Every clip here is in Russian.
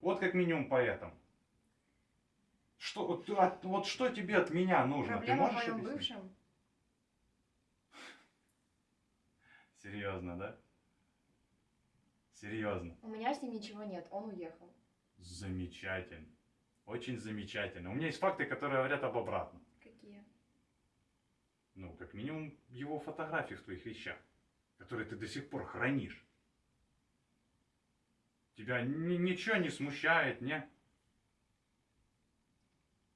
Вот как минимум поэтому. Что, вот, от- вот что тебе от меня нужно? Проблема Ты в можешь моем объяснить? бывшем. Серьезно, да? Серьезно. У меня с ним ничего нет, он уехал. Замечательно. Очень замечательно. У меня есть факты, которые говорят об обратном. Какие? Ну, как минимум, его фотографии в твоих вещах, которые ты до сих пор хранишь. Тебя ни- ничего не смущает, не?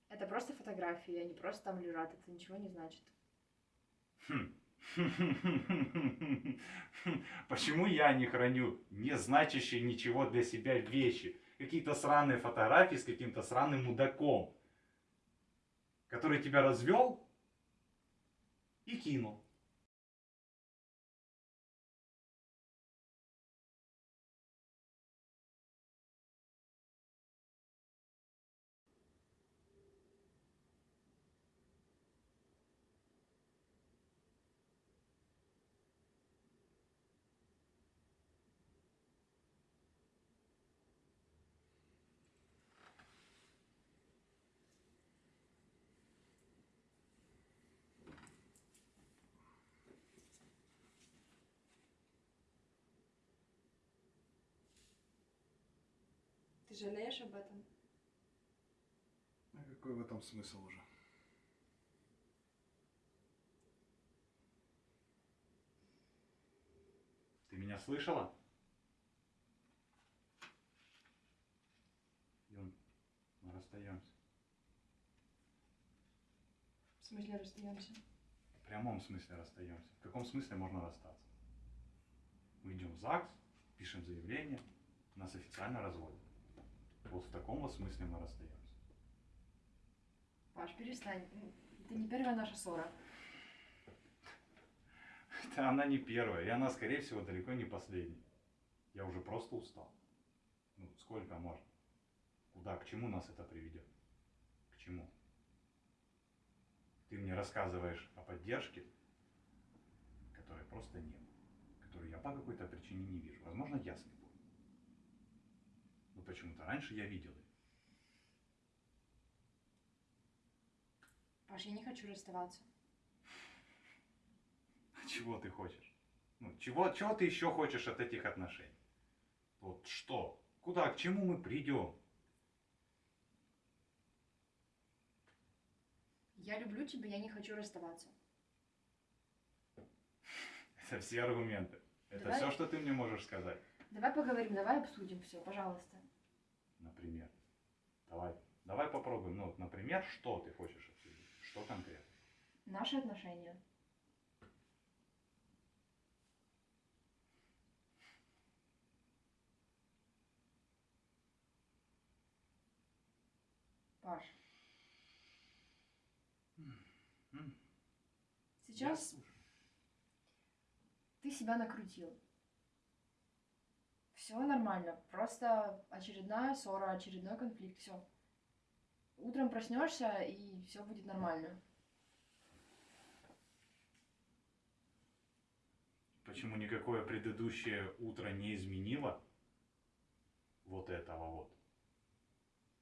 Это просто фотографии, они просто там лежат, это ничего не значит. Хм. Почему я не храню не значащие ничего для себя вещи? Какие-то сраные фотографии с каким-то сраным мудаком, который тебя развел и кинул. Ты жалеешь об этом? А какой в этом смысл уже? Ты меня слышала? Юн, мы расстаемся. В смысле расстаемся? В прямом смысле расстаемся. В каком смысле можно расстаться? Мы идем в ЗАГС, пишем заявление, нас официально разводят. Вот в таком вот смысле мы расстаемся. Паш, перестань. Это не первая наша ссора. Это она не первая, и она, скорее всего, далеко не последняя. Я уже просто устал. Ну, сколько можно? Куда, к чему нас это приведет? К чему? Ты мне рассказываешь о поддержке, которой просто нет. Которую я по какой-то причине не вижу. Возможно, я слепой. Но почему-то раньше я видел ее. Паш, я не хочу расставаться. А Чего ты хочешь? Ну, чего, чего ты еще хочешь от этих отношений? Вот что? Куда, к чему мы придем? Я люблю тебя, я не хочу расставаться. Это все аргументы. Это Давай. все, что ты мне можешь сказать. Давай поговорим, давай обсудим все, пожалуйста. Например. Давай, давай попробуем. Ну, вот, например, что ты хочешь обсудить? Что конкретно? Наши отношения. Паш, сейчас ты себя накрутил. Все нормально, просто очередная ссора, очередной конфликт, все. Утром проснешься и все будет нормально. Почему никакое предыдущее утро не изменило вот этого вот?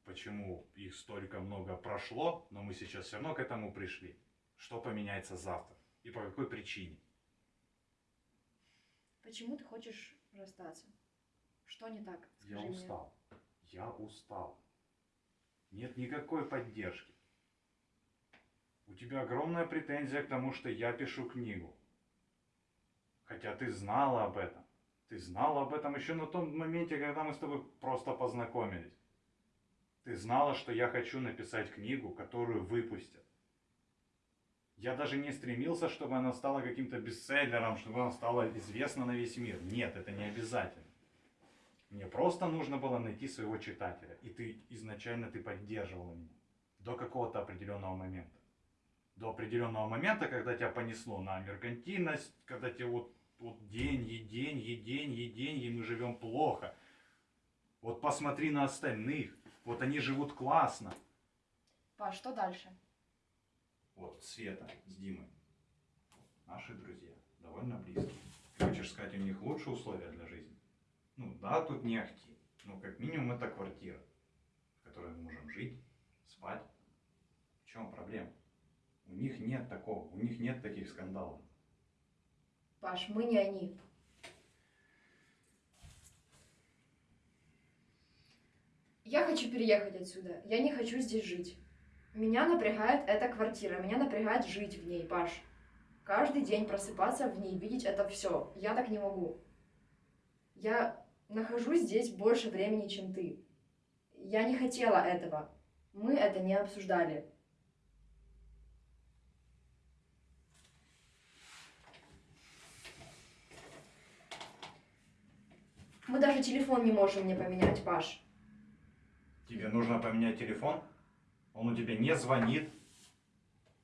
Почему их столько много прошло, но мы сейчас все равно к этому пришли? Что поменяется завтра? И по какой причине? Почему ты хочешь расстаться? Что не так? Я Скажи мне. устал. Я устал. Нет никакой поддержки. У тебя огромная претензия к тому, что я пишу книгу. Хотя ты знала об этом. Ты знала об этом еще на том моменте, когда мы с тобой просто познакомились. Ты знала, что я хочу написать книгу, которую выпустят. Я даже не стремился, чтобы она стала каким-то бестселлером, чтобы она стала известна на весь мир. Нет, это не обязательно. Мне просто нужно было найти своего читателя. И ты изначально ты поддерживала меня. До какого-то определенного момента. До определенного момента, когда тебя понесло на меркантильность, когда тебе вот, вот деньги, деньги, деньги, деньги, мы живем плохо. Вот посмотри на остальных. Вот они живут классно. Паш, что дальше? Вот Света с Димой. Наши друзья. Довольно близкие. Ты хочешь сказать, у них лучшие условия для жизни? Ну да, тут не ахти. Ну, как минимум, это квартира, в которой мы можем жить, спать. В чем проблема? У них нет такого, у них нет таких скандалов. Паш, мы не они. Я хочу переехать отсюда. Я не хочу здесь жить. Меня напрягает эта квартира. Меня напрягает жить в ней, Паш. Каждый день просыпаться в ней, видеть это все. Я так не могу. Я нахожусь здесь больше времени, чем ты. Я не хотела этого. Мы это не обсуждали. Мы даже телефон не можем мне поменять, Паш. Тебе нужно поменять телефон? Он у тебя не звонит.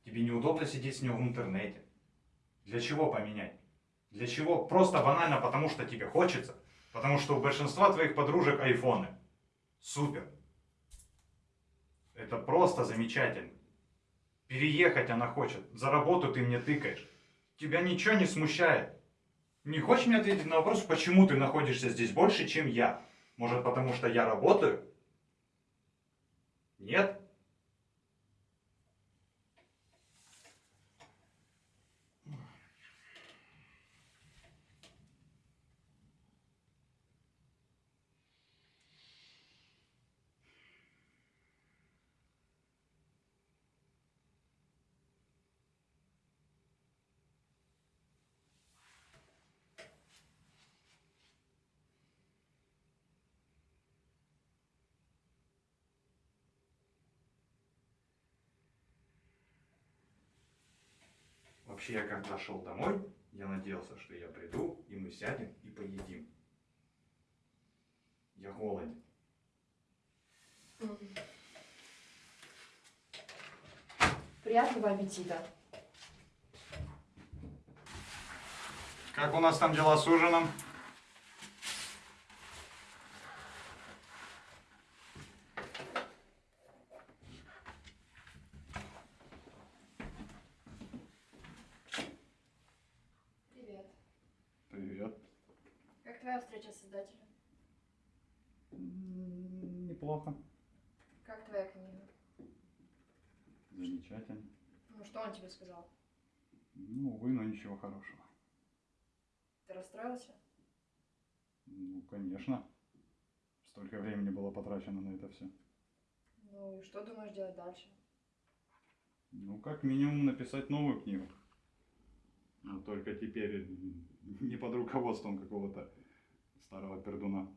Тебе неудобно сидеть с него в интернете. Для чего поменять? Для чего? Просто банально потому, что тебе хочется. Потому что у большинства твоих подружек айфоны. Супер. Это просто замечательно. Переехать она хочет. За работу ты мне тыкаешь. Тебя ничего не смущает. Не хочешь мне ответить на вопрос, почему ты находишься здесь больше, чем я? Может, потому что я работаю? Нет? Вообще, я когда шел домой, я надеялся, что я приду, и мы сядем и поедим. Я голоден. Приятного аппетита. Как у нас там дела с ужином? Привет. Привет. Как твоя встреча с создателем? Неплохо. Как твоя книга? Замечательно. Ну, что он тебе сказал? Ну, увы, но ничего хорошего. Ты расстроился? Ну, конечно. Столько времени было потрачено на это все. Ну и что думаешь делать дальше? Ну, как минимум написать новую книгу. Но только теперь не под руководством какого-то старого пердуна.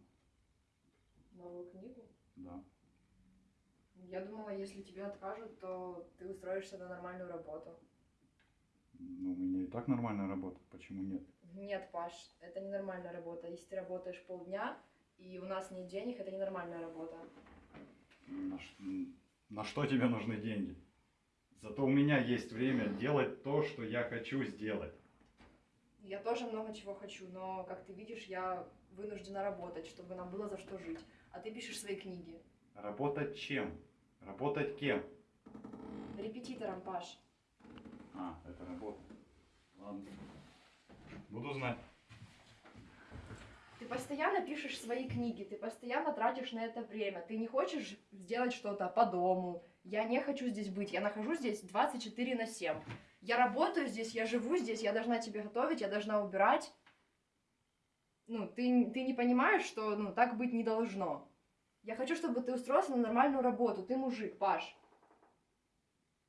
Новую книгу? Да. Я думала, если тебе откажут, то ты устроишься на нормальную работу. Ну, у меня и так нормальная работа. Почему нет? Нет, Паш, это не нормальная работа. Если ты работаешь полдня, и у нас нет денег, это ненормальная работа. На, ш- на что тебе нужны деньги? Зато у меня есть время делать то, что я хочу сделать. Я тоже много чего хочу, но, как ты видишь, я вынуждена работать, чтобы нам было за что жить. А ты пишешь свои книги. Работать чем? Работать кем? Репетитором, Паш. А, это работа. Ладно. Буду знать. Ты постоянно пишешь свои книги, ты постоянно тратишь на это время. Ты не хочешь сделать что-то по дому. Я не хочу здесь быть. Я нахожусь здесь 24 на 7. Я работаю здесь, я живу здесь, я должна тебе готовить, я должна убирать. Ну, ты, ты не понимаешь, что ну, так быть не должно. Я хочу, чтобы ты устроился на нормальную работу. Ты мужик, Паш.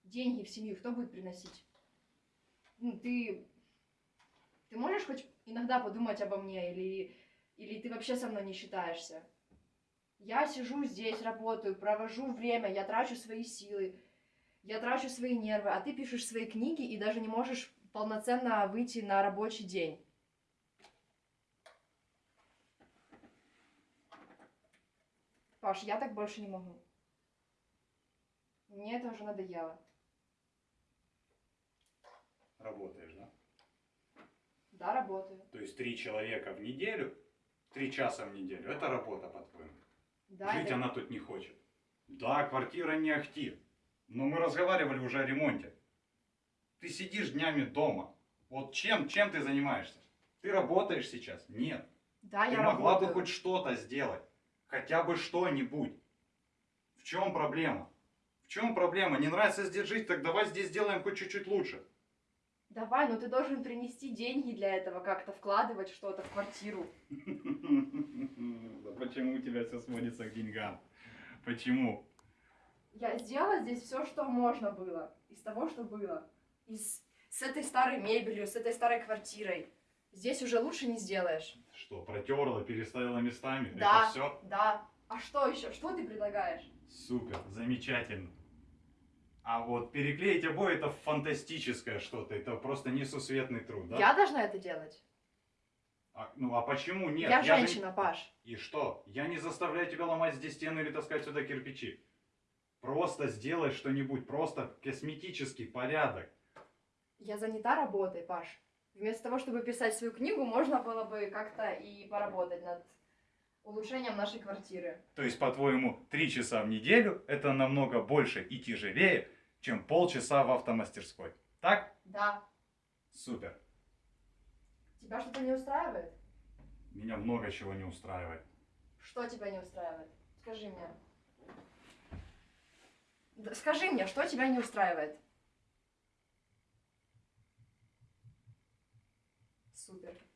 Деньги в семью кто будет приносить? Ну, ты... Ты можешь хоть иногда подумать обо мне или или ты вообще со мной не считаешься? Я сижу здесь, работаю, провожу время, я трачу свои силы, я трачу свои нервы, а ты пишешь свои книги и даже не можешь полноценно выйти на рабочий день. Паш, я так больше не могу. Мне это уже надоело. Работаешь, да? Да, работаю. То есть три человека в неделю, три часа в неделю, это работа, по-твоему? Да, Жить это- она тут не хочет. Да, квартира не ахти. Но мы разговаривали уже о ремонте. Ты сидишь днями дома. Вот чем, чем ты занимаешься? Ты работаешь сейчас? Нет. да, ты я могла работаю. бы хоть что-то сделать. Хотя бы что-нибудь. В чем проблема? В чем проблема? Не нравится здесь жить, так давай здесь сделаем хоть чуть-чуть лучше. Давай, но ты должен принести деньги для этого, как-то вкладывать что-то в квартиру. Да Почему у тебя все сводится к деньгам? Почему? Я сделала здесь все, что можно было. Из того, что было. Из... С этой старой мебелью, с этой старой квартирой. Здесь уже лучше не сделаешь. Что, протерла, переставила местами? Да. Это все? Да. А что еще? Что ты предлагаешь? Супер, замечательно. А вот переклеить обои это фантастическое что-то, это просто несусветный труд, да? Я должна это делать? А, ну а почему нет? я же- женщина, Паш. И что? Я не заставляю тебя ломать здесь стены или таскать сюда кирпичи. Просто сделай что-нибудь, просто косметический порядок. Я занята работой, Паш. Вместо того, чтобы писать свою книгу, можно было бы как-то и поработать над улучшением нашей квартиры. То есть, по-твоему, три часа в неделю это намного больше и тяжелее, чем полчаса в автомастерской. Так? Да. Супер. Тебя что-то не устраивает? Меня много чего не устраивает. Что тебя не устраивает? Скажи мне. Да скажи мне, что тебя не устраивает? Супер.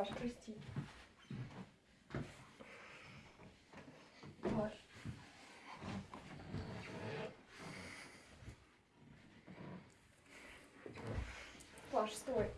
Паш, прости. Паш. Паш, стой.